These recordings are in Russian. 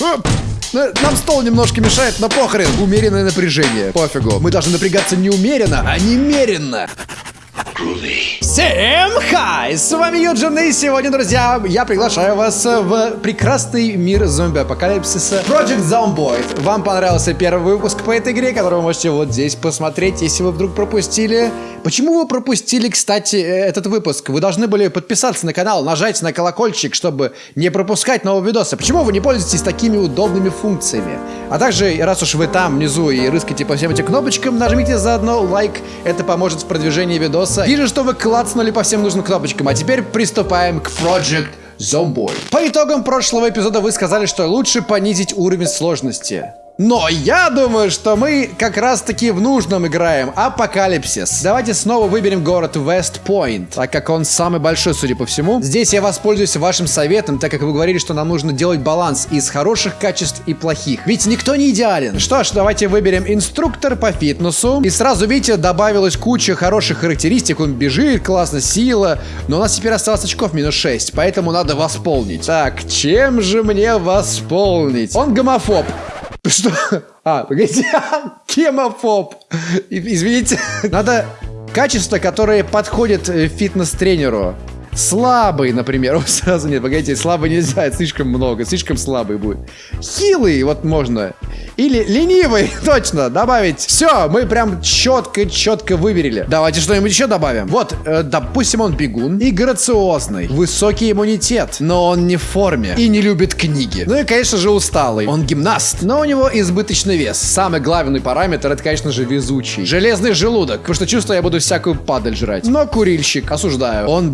Оп. Ну, Нам стол немножко мешает, но похрен. Умеренное напряжение. Пофигу. Мы должны напрягаться не умеренно, а немеренно. Всем хай! С вами Юджин, и сегодня, друзья, я приглашаю вас в прекрасный мир зомби-апокалипсиса Project Zomboid. Вам понравился первый выпуск по этой игре, который вы можете вот здесь посмотреть, если вы вдруг пропустили. Почему вы пропустили, кстати, э, этот выпуск? Вы должны были подписаться на канал, нажать на колокольчик, чтобы не пропускать новые видосы. Почему вы не пользуетесь такими удобными функциями? А также, раз уж вы там внизу и рыскаете по всем этим кнопочкам, нажмите заодно лайк, это поможет в продвижении видоса. Вижу, что вы клацнули по всем нужным кнопочкам, а теперь приступаем к Project Zomboid. По итогам прошлого эпизода вы сказали, что лучше понизить уровень сложности. Но я думаю, что мы как раз таки в нужном играем. Апокалипсис. Давайте снова выберем город Вестпойнт, так как он самый большой, судя по всему. Здесь я воспользуюсь вашим советом, так как вы говорили, что нам нужно делать баланс из хороших качеств и плохих. Ведь никто не идеален. Что ж, давайте выберем инструктор по фитнесу. И сразу, видите, добавилась куча хороших характеристик. Он бежит, классно, сила. Но у нас теперь осталось очков минус 6, поэтому надо восполнить. Так, чем же мне восполнить? Он гомофоб. Что? А, погодите. Кемофоб. Извините. Надо качества, которые подходят э, фитнес-тренеру. Слабый, например. О, сразу нет, погодите, слабый нельзя, слишком много, слишком слабый будет. Хилый, вот можно. Или ленивый, точно, добавить. Все, мы прям четко-четко выверили. Давайте что-нибудь еще добавим. Вот, э, допустим, он бегун и грациозный. Высокий иммунитет, но он не в форме и не любит книги. Ну и, конечно же, усталый. Он гимнаст, но у него избыточный вес. Самый главный параметр, это, конечно же, везучий. Железный желудок, потому что чувствую, я буду всякую падаль жрать. Но курильщик, осуждаю. Он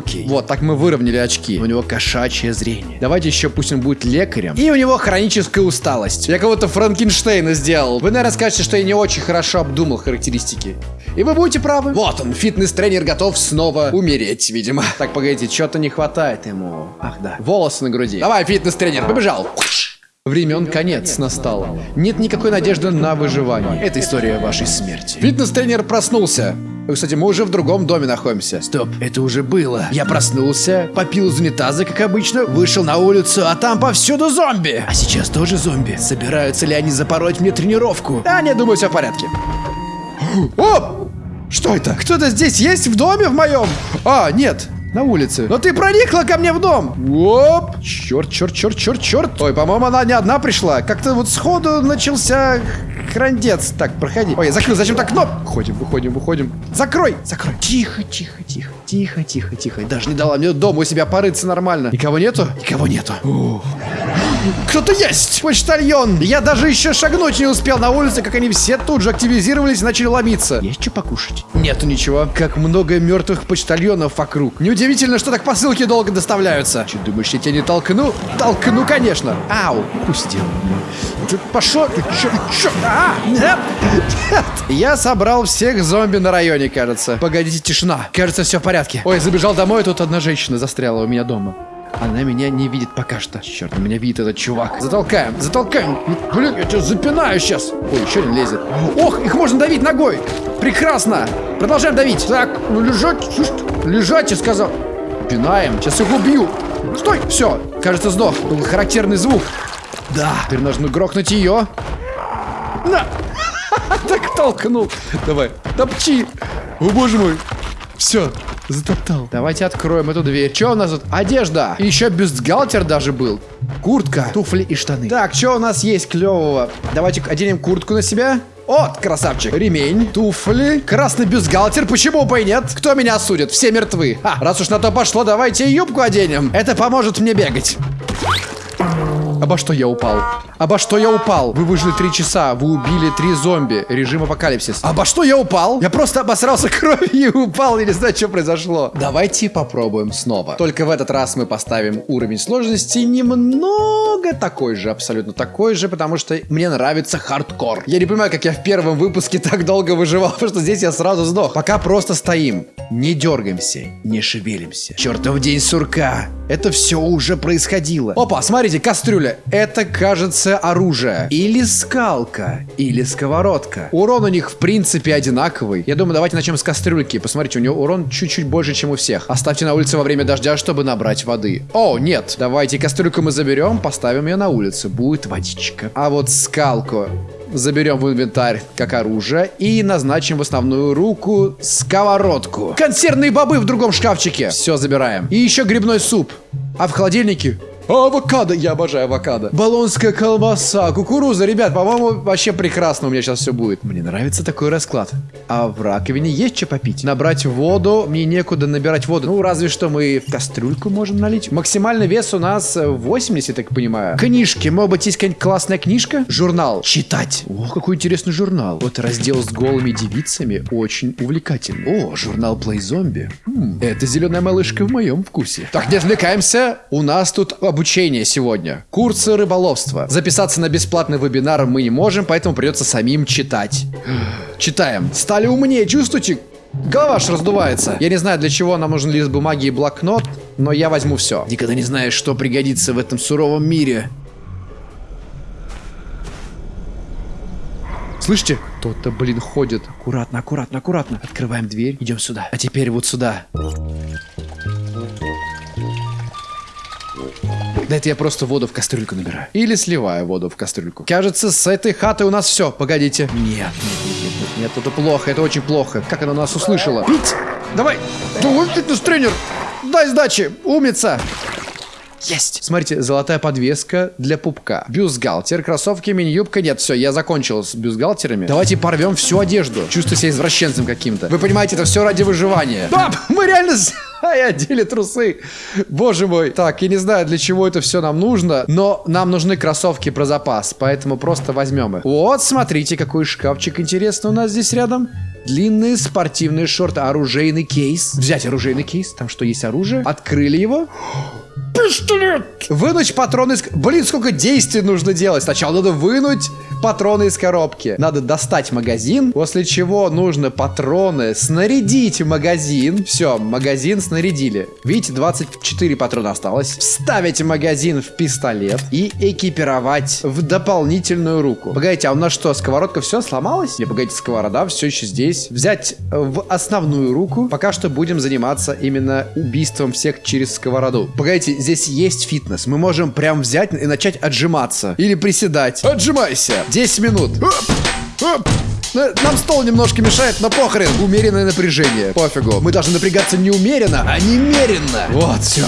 близорукий. Вот, так мы выровняли очки. У него кошачье зрение. Давайте еще пусть он будет лекарем. И у него хроническая усталость. Я кого-то Франкенштейна сделал. Вы, наверное, скажете, что я не очень хорошо обдумал характеристики. И вы будете правы. Вот он, фитнес-тренер готов снова умереть, видимо. Так, погодите, что-то не хватает ему. Ах, да. Волосы на груди. Давай, фитнес-тренер, побежал. Времен конец настало. Нет никакой надежды на выживание. Это история вашей смерти. Фитнес-тренер проснулся. Кстати, мы уже в другом доме находимся. Стоп, это уже было. Я проснулся, попил из унитаза, как обычно, вышел на улицу, а там повсюду зомби. А сейчас тоже зомби. Собираются ли они запороть мне тренировку? Да, не, думаю, все в порядке. О! Что это? Кто-то здесь есть в доме в моем? А, нет, на улице. Но ты проникла ко мне в дом. Оп. Черт, черт, черт, черт, черт. Ой, по-моему, она не одна пришла. Как-то вот сходу начался храндец. Так, проходи. Ой, я закрыл. Зачем так кноп? Выходим, выходим, выходим. Закрой, закрой. Тихо, тихо, тихо. Тихо, тихо, тихо. Даже не дала мне дома у себя порыться нормально. Никого нету? Никого нету. Кто-то есть! Почтальон! Я даже еще шагнуть не успел на улице, как они все тут же активизировались и начали ломиться. Есть что покушать? Нету ничего. Как много мертвых почтальонов вокруг. Неудивительно, что так посылки долго доставляются. Че, думаешь, я тебя не толкну? Толкну, конечно. Ау, пустил. Ты пошел, ты чё, чё? А, нет, нет. Я собрал всех зомби на районе, кажется. Погодите, тишина. Кажется, все в порядке. Ой, забежал домой, тут одна женщина застряла у меня дома. Она меня не видит пока что. Черт, меня видит этот чувак. Затолкаем, затолкаем. Блин, я тебя запинаю сейчас. Ой, еще один лезет. Ох, их можно давить ногой. Прекрасно. Продолжаем давить. Так, ну лежать, лежать, я сказал. Пинаем, сейчас их убью. Стой, все, кажется, сдох. Был характерный звук. Да, теперь нужно грохнуть ее. На! Так толкнул. Давай, топчи. О, боже мой. Все, затоптал. Давайте откроем эту дверь. Что у нас тут? Одежда. Еще бюстгальтер даже был. Куртка, туфли и штаны. Так, что у нас есть клевого? Давайте оденем куртку на себя. О, красавчик. Ремень, туфли, красный бюстгальтер. Почему бы и нет? Кто меня осудит? Все мертвы. А, раз уж на то пошло, давайте юбку оденем. Это поможет мне бегать. Обо что я упал? Обо что я упал? Вы выжили три часа, вы убили три зомби. Режим апокалипсис. Обо что я упал? Я просто обосрался кровью и упал, я не знаю, что произошло. Давайте попробуем снова. Только в этот раз мы поставим уровень сложности немного такой же, абсолютно такой же, потому что мне нравится хардкор. Я не понимаю, как я в первом выпуске так долго выживал, потому что здесь я сразу сдох. Пока просто стоим, не дергаемся, не шевелимся. Чертов день сурка. Это все уже происходило. Опа, смотрите, кастрюля. Это, кажется, оружия. Или скалка, или сковородка. Урон у них в принципе одинаковый. Я думаю, давайте начнем с кастрюльки. Посмотрите, у него урон чуть-чуть больше, чем у всех. Оставьте на улице во время дождя, чтобы набрать воды. О, нет. Давайте кастрюльку мы заберем, поставим ее на улице. Будет водичка. А вот скалку заберем в инвентарь как оружие и назначим в основную руку сковородку. Консервные бобы в другом шкафчике. Все забираем. И еще грибной суп. А в холодильнике Авокадо, я обожаю авокадо. Болонская колбаса, кукуруза, ребят, по-моему, вообще прекрасно у меня сейчас все будет. Мне нравится такой расклад. А в раковине есть что попить? Набрать воду, мне некуда набирать воду. Ну, разве что мы в кастрюльку можем налить. Максимальный вес у нас 80, так понимаю. Книжки, может быть, есть какая-нибудь классная книжка? Журнал. Читать. О, какой интересный журнал. Вот раздел с голыми девицами очень увлекательный. О, журнал Play Zombie. Хм, это зеленая малышка в моем вкусе. Так, не отвлекаемся. У нас тут обучение сегодня. Курсы рыболовства. Записаться на бесплатный вебинар мы не можем, поэтому придется самим читать. Читаем. Стали умнее, чувствуете? Голова аж раздувается. Я не знаю, для чего нам нужен лист бумаги и блокнот, но я возьму все. Никогда не знаешь, что пригодится в этом суровом мире. Слышите? Кто-то, блин, ходит. Аккуратно, аккуратно, аккуратно. Открываем дверь, идем сюда. А теперь вот сюда. Да это я просто воду в кастрюльку набираю. Или сливаю воду в кастрюльку. Кажется, с этой хаты у нас все. Погодите. Нет, нет, нет, нет, нет, это плохо, это очень плохо. Как она нас услышала? Пить! Давай! Давай, фитнес-тренер! Дай сдачи! Умница! Есть! Смотрите, золотая подвеска для пупка. Бюстгальтер, кроссовки, мини-юбка. Нет, все, я закончил с бюстгальтерами. Давайте порвем всю одежду. Чувствую себя извращенцем каким-то. Вы понимаете, это все ради выживания. Да, мы реально и одели трусы. Боже мой. Так, я не знаю, для чего это все нам нужно, но нам нужны кроссовки про запас, поэтому просто возьмем их. Вот, смотрите, какой шкафчик интересный у нас здесь рядом. Длинные спортивные шорты, оружейный кейс. Взять оружейный кейс, там что, есть оружие? Открыли его. Пистолет! Вынуть патроны из... Блин, сколько действий нужно делать. Сначала надо вынуть патроны из коробки. Надо достать магазин, после чего нужно патроны снарядить магазин. Все, магазин снарядили. Видите, 24 патрона осталось. Вставить магазин в пистолет и экипировать в дополнительную руку. Погодите, а у нас что, сковородка все сломалась? Не, погодите, сковорода все еще здесь. Взять в основную руку. Пока что будем заниматься именно убийством всех через сковороду. Погодите, здесь есть фитнес. Мы можем прям взять и начать отжиматься. Или приседать. Отжимайся. 10 минут. Оп, оп. Нам стол немножко мешает, но похрен. Умеренное напряжение. Пофигу. Мы должны напрягаться не умеренно, а немеренно. Вот, все.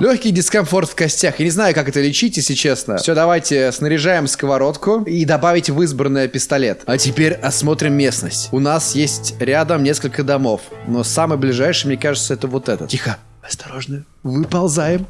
Легкий дискомфорт в костях. Я не знаю, как это лечить, если честно. Все, давайте снаряжаем сковородку и добавить в избранное пистолет. А теперь осмотрим местность. У нас есть рядом несколько домов. Но самый ближайший, мне кажется, это вот этот. Тихо. Осторожно. Выползаем.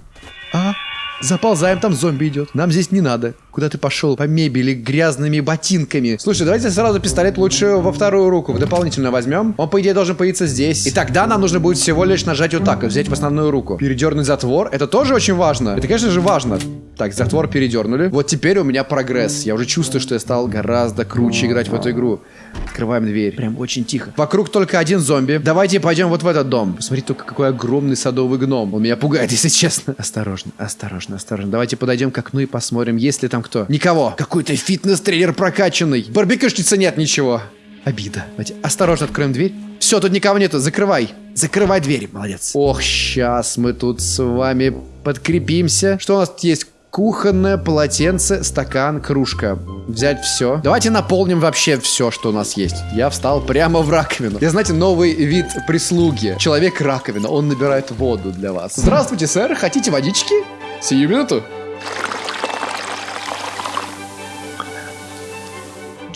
А, Заползаем, там зомби идет. Нам здесь не надо. Куда ты пошел? По мебели, грязными ботинками. Слушай, давайте сразу пистолет лучше во вторую руку. Дополнительно возьмем. Он, по идее, должен появиться здесь. И тогда нам нужно будет всего лишь нажать вот так и взять в основную руку. Передернуть затвор. Это тоже очень важно. Это, конечно же, важно. Так, затвор передернули. Вот теперь у меня прогресс. Я уже чувствую, что я стал гораздо круче играть в эту игру. Открываем дверь. Прям очень тихо. Вокруг только один зомби. Давайте пойдем вот в этот дом. Посмотрите только, какой огромный садовый гном. Он меня пугает, если честно. Осторожно, осторожно, осторожно. Давайте подойдем к окну и посмотрим, есть ли там кто. Никого. Какой-то фитнес-тренер прокачанный. Барбекюшницы нет ничего. Обида. Давайте осторожно откроем дверь. Все, тут никого нету. Закрывай. Закрывай дверь. Молодец. Ох, сейчас мы тут с вами подкрепимся. Что у нас тут есть? Кухонное полотенце, стакан, кружка. Взять все. Давайте наполним вообще все, что у нас есть. Я встал прямо в раковину. Я, знаете, новый вид прислуги. Человек-раковина. Он набирает воду для вас. Здравствуйте, сэр. Хотите водички? Сию минуту.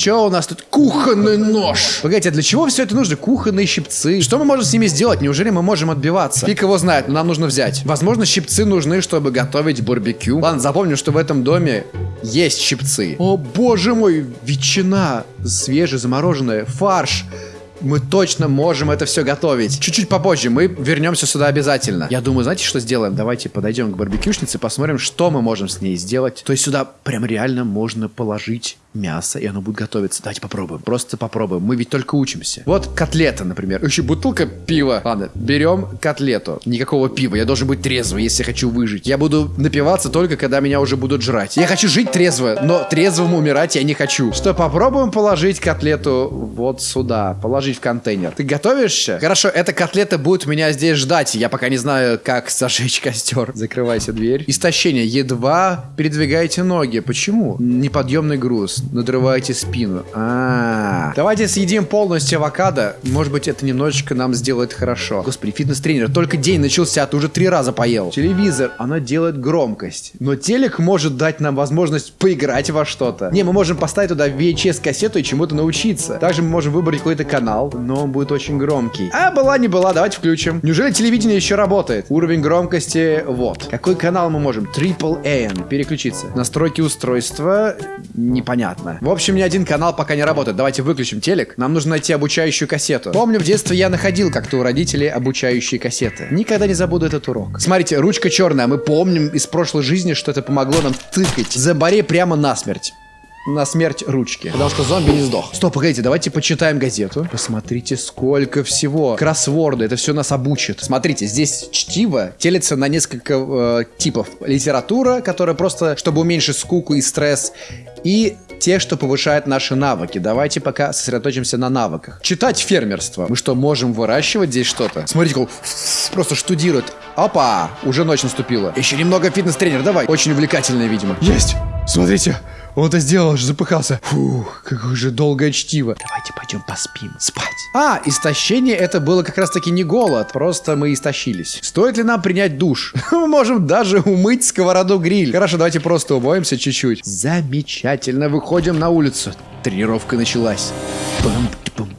Че у нас тут? Кухонный нож. Погодите, а для чего все это нужно? Кухонные щипцы. Что мы можем с ними сделать? Неужели мы можем отбиваться? Фиг его знает, но нам нужно взять. Возможно, щипцы нужны, чтобы готовить барбекю. Ладно, запомню, что в этом доме есть щипцы. О, боже мой, ветчина свежая, замороженная, фарш. Мы точно можем это все готовить. Чуть-чуть попозже мы вернемся сюда обязательно. Я думаю, знаете, что сделаем? Давайте подойдем к барбекюшнице, посмотрим, что мы можем с ней сделать. То есть сюда прям реально можно положить мясо, и оно будет готовиться. Давайте попробуем. Просто попробуем. Мы ведь только учимся. Вот котлета, например. Еще бутылка пива. Ладно, берем котлету. Никакого пива. Я должен быть трезвый, если хочу выжить. Я буду напиваться только, когда меня уже будут жрать. Я хочу жить трезво, но трезвым умирать я не хочу. Что, попробуем положить котлету вот сюда. Положить в контейнер. Ты готовишься? Хорошо, эта котлета будет меня здесь ждать. Я пока не знаю, как зажечь костер. Закрывайте дверь. Истощение. Едва передвигаете ноги. Почему? Неподъемный груз. Надрываете спину. А, -а, -а. Давайте съедим полностью авокадо. Может быть, это немножечко нам сделает хорошо. Господи, фитнес-тренер. Только день начался, а ты уже три раза поел. Телевизор. Она делает громкость. Но телек может дать нам возможность поиграть во что-то. Не, мы можем поставить туда VHS-кассету и чему-то научиться. Также мы можем выбрать какой-то канал, но он будет очень громкий. А была не была, давайте включим. Неужели телевидение еще работает? Уровень громкости вот. Какой канал мы можем? Triple N. Переключиться. Настройки устройства. Непонятно. В общем, ни один канал пока не работает. Давайте выключим телек. Нам нужно найти обучающую кассету. Помню, в детстве я находил как-то у родителей обучающие кассеты. Никогда не забуду этот урок. Смотрите, ручка черная. Мы помним из прошлой жизни, что это помогло нам тыкать Заборе прямо насмерть на смерть ручки. Потому что зомби не сдох. Стоп, погодите, давайте почитаем газету. Посмотрите, сколько всего. Кроссворды, это все нас обучит. Смотрите, здесь чтиво делится на несколько э, типов. Литература, которая просто, чтобы уменьшить скуку и стресс. И те, что повышают наши навыки. Давайте пока сосредоточимся на навыках. Читать фермерство. Мы что, можем выращивать здесь что-то? Смотрите, как просто штудирует. Опа, уже ночь наступила. Еще немного фитнес-тренер, давай. Очень увлекательное, видимо. Есть! Смотрите, он это сделал, аж запыхался. Фух, какое же долгое чтиво. Давайте пойдем поспим. Спать. А, истощение это было как раз таки не голод. Просто мы истощились. Стоит ли нам принять душ? Мы можем даже умыть сковороду гриль. Хорошо, давайте просто умоемся чуть-чуть. Замечательно. Выходим на улицу. Тренировка началась. Пам -пам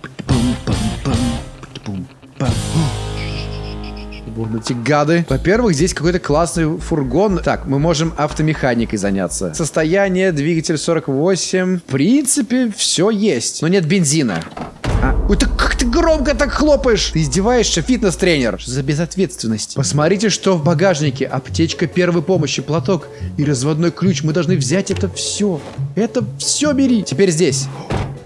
эти гады. Во-первых, здесь какой-то классный фургон. Так, мы можем автомеханикой заняться. Состояние, двигатель 48. В принципе, все есть. Но нет бензина. А, ой, так как ты громко так хлопаешь? Ты издеваешься, фитнес-тренер? За безответственность? Посмотрите, что в багажнике. Аптечка первой помощи, платок и разводной ключ. Мы должны взять это все. Это все бери. Теперь здесь.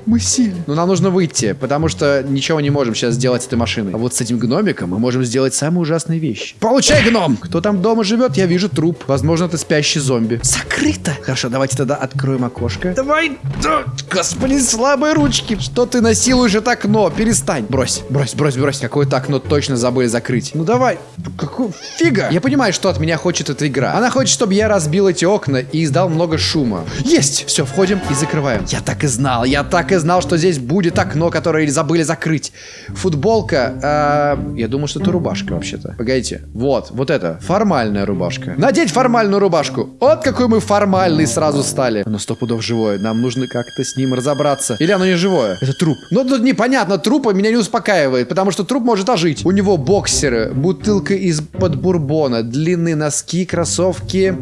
Мы сели. Но нам нужно выйти, потому что ничего не можем сейчас сделать с этой машиной. А вот с этим гномиком мы можем сделать самые ужасные вещи. Получай, гном! Кто там дома живет? Я вижу труп. Возможно, это спящий зомби. Закрыто! Хорошо, давайте тогда откроем окошко. Давай! Да, господи, слабые ручки! Что ты насилуешь это окно? Перестань! Брось, брось, брось, брось. Какое-то окно точно забыли закрыть. Ну давай! Какую фига? Я понимаю, что от меня хочет эта игра. Она хочет, чтобы я разбил эти окна и издал много шума. Есть! Все, входим и закрываем. Я так и знал, я так и знал, что здесь будет окно, которое забыли закрыть. Футболка. Э, я думаю, что это рубашка вообще-то. Погодите. Вот, вот это. Формальная рубашка. Надеть формальную рубашку. Вот какой мы формальный сразу стали. Оно сто пудов живое. Нам нужно как-то с ним разобраться. Или оно не живое? Это труп. Но тут непонятно. Труп меня не успокаивает, потому что труп может ожить. У него боксеры, бутылка из-под бурбона, длинные носки, кроссовки.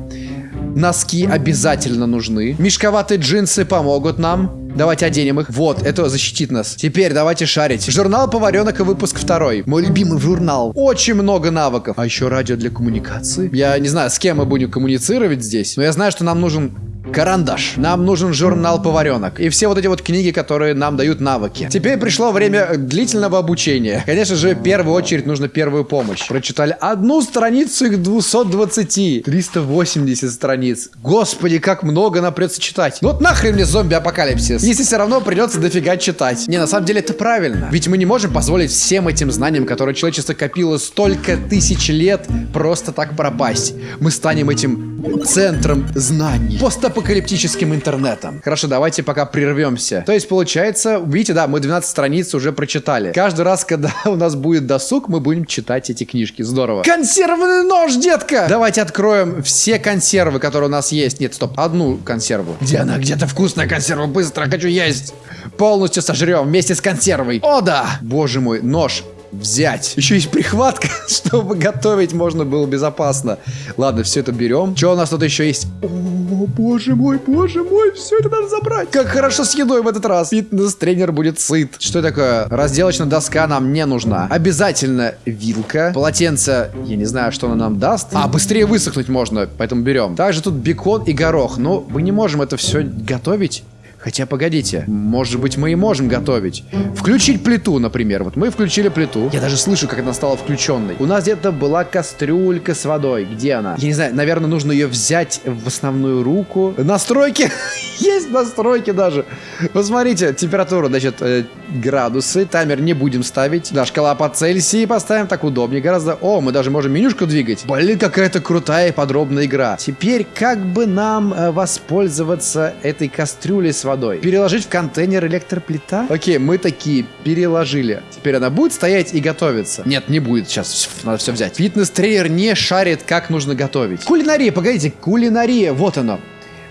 Носки обязательно нужны. Мешковатые джинсы помогут нам. Давайте оденем их. Вот, это защитит нас. Теперь давайте шарить. Журнал поваренок и выпуск второй. Мой любимый журнал. Очень много навыков. А еще радио для коммуникации. Я не знаю, с кем мы будем коммуницировать здесь, но я знаю, что нам нужен Карандаш. Нам нужен журнал поваренок. И все вот эти вот книги, которые нам дают навыки. Теперь пришло время длительного обучения. Конечно же, в первую очередь нужно первую помощь. Прочитали одну страницу их 220. 380 страниц. Господи, как много нам придется читать. Ну вот нахрен мне зомби-апокалипсис. Если все равно придется дофига читать. Не, на самом деле это правильно. Ведь мы не можем позволить всем этим знаниям, которые человечество копило столько тысяч лет, просто так пропасть. Мы станем этим центром знаний. Постапокалиптическим интернетом. Хорошо, давайте пока прервемся. То есть, получается, видите, да, мы 12 страниц уже прочитали. Каждый раз, когда у нас будет досуг, мы будем читать эти книжки. Здорово. Консервный нож, детка! Давайте откроем все консервы, которые у нас есть. Нет, стоп, одну консерву. Где она? Где-то вкусная консерва. Быстро, хочу есть. Полностью сожрем вместе с консервой. О, да! Боже мой, нож взять. Еще есть прихватка, чтобы готовить можно было безопасно. Ладно, все это берем. Что у нас тут еще есть? О, боже мой, боже мой, все это надо забрать. Как хорошо с едой в этот раз. Фитнес-тренер будет сыт. Что такое? Разделочная доска нам не нужна. Обязательно вилка. Полотенце, я не знаю, что она нам даст. А, быстрее высохнуть можно, поэтому берем. Также тут бекон и горох. Но мы не можем это все готовить Хотя, погодите, может быть, мы и можем готовить. Включить плиту, например. Вот мы включили плиту. Я даже слышу, как она стала включенной. У нас где-то была кастрюлька с водой. Где она? Я не знаю, наверное, нужно ее взять в основную руку. Настройки. Есть настройки даже. Посмотрите, температура, значит, э, градусы. Таймер не будем ставить. Да, шкала по Цельсии поставим. Так удобнее гораздо. О, мы даже можем менюшку двигать. Блин, какая-то крутая и подробная игра. Теперь как бы нам э, воспользоваться этой кастрюлей с водой? Переложить в контейнер электроплита? Окей, мы такие переложили. Теперь она будет стоять и готовиться? Нет, не будет. Сейчас надо все взять. Фитнес-тренер не шарит, как нужно готовить. Кулинария, погодите, кулинария, вот оно.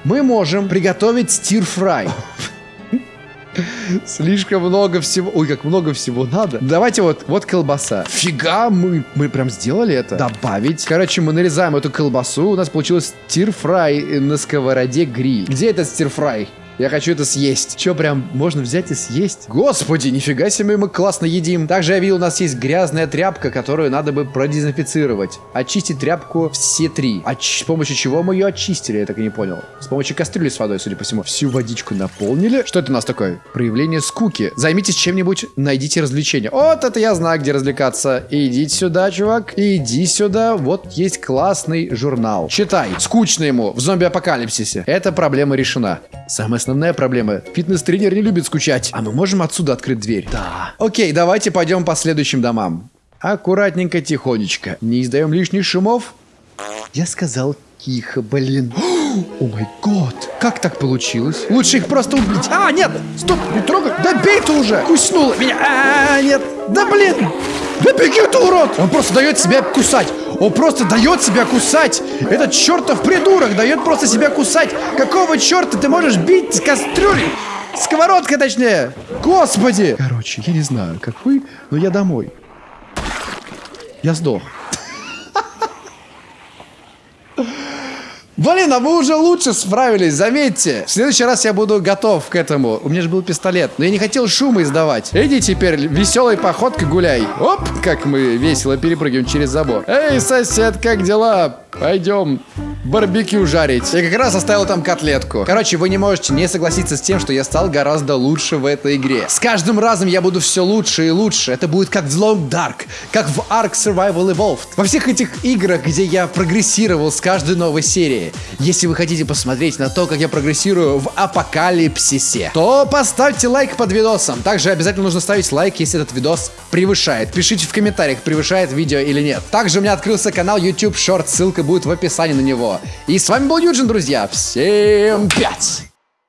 Мы можем приготовить стир-фрай. Слишком много всего. Ой, как много всего надо. Давайте вот, вот колбаса. Фига, мы, мы прям сделали это. Добавить. Короче, мы нарезаем эту колбасу. У нас получилось стир-фрай на сковороде гриль. Где этот стир-фрай? Я хочу это съесть. Че, прям можно взять и съесть? Господи, нифига себе мы классно едим. Также я видел, у нас есть грязная тряпка, которую надо бы продезинфицировать. Очистить тряпку все три. А с помощью чего мы ее очистили, я так и не понял. С помощью кастрюли с водой, судя по всему. Всю водичку наполнили. Что это у нас такое? Проявление скуки. Займитесь чем-нибудь, найдите развлечение. Вот это я знаю, где развлекаться. Идите сюда, чувак. Иди сюда. Вот есть классный журнал. Читай. Скучно ему в зомби-апокалипсисе. Эта проблема решена. Самое основная проблема. Фитнес-тренер не любит скучать. А мы можем отсюда открыть дверь? Да. Окей, давайте пойдем по следующим домам. Аккуратненько, тихонечко. Не издаем лишних шумов. Я сказал тихо, блин. О май год. Как так получилось? Лучше их просто убить. А, нет! Стоп, не трогай. Да бей ты уже! Куснула меня. А, нет. Да блин! Да беги ты, урод! Он просто дает себя кусать. Он просто дает себя кусать. Этот чертов придурок дает просто себя кусать. Какого черта ты можешь бить с кастрюлей? Сковородкой, точнее. Господи. Короче, я не знаю, как вы, но я домой. Я сдох. Блин, а вы уже лучше справились, заметьте. В следующий раз я буду готов к этому. У меня же был пистолет, но я не хотел шума издавать. Иди теперь веселой походкой гуляй. Оп, как мы весело перепрыгиваем через забор. Эй, сосед, как дела? Пойдем барбекю жарить. Я как раз оставил там котлетку. Короче, вы не можете не согласиться с тем, что я стал гораздо лучше в этой игре. С каждым разом я буду все лучше и лучше. Это будет как в Long Dark, как в Ark Survival Evolved. Во всех этих играх, где я прогрессировал с каждой новой серии. Если вы хотите посмотреть на то, как я прогрессирую в Апокалипсисе, то поставьте лайк под видосом. Также обязательно нужно ставить лайк, если этот видос превышает. Пишите в комментариях, превышает видео или нет. Также у меня открылся канал YouTube Short, ссылка будет в описании на него. И с вами был Юджин, друзья. Всем пять!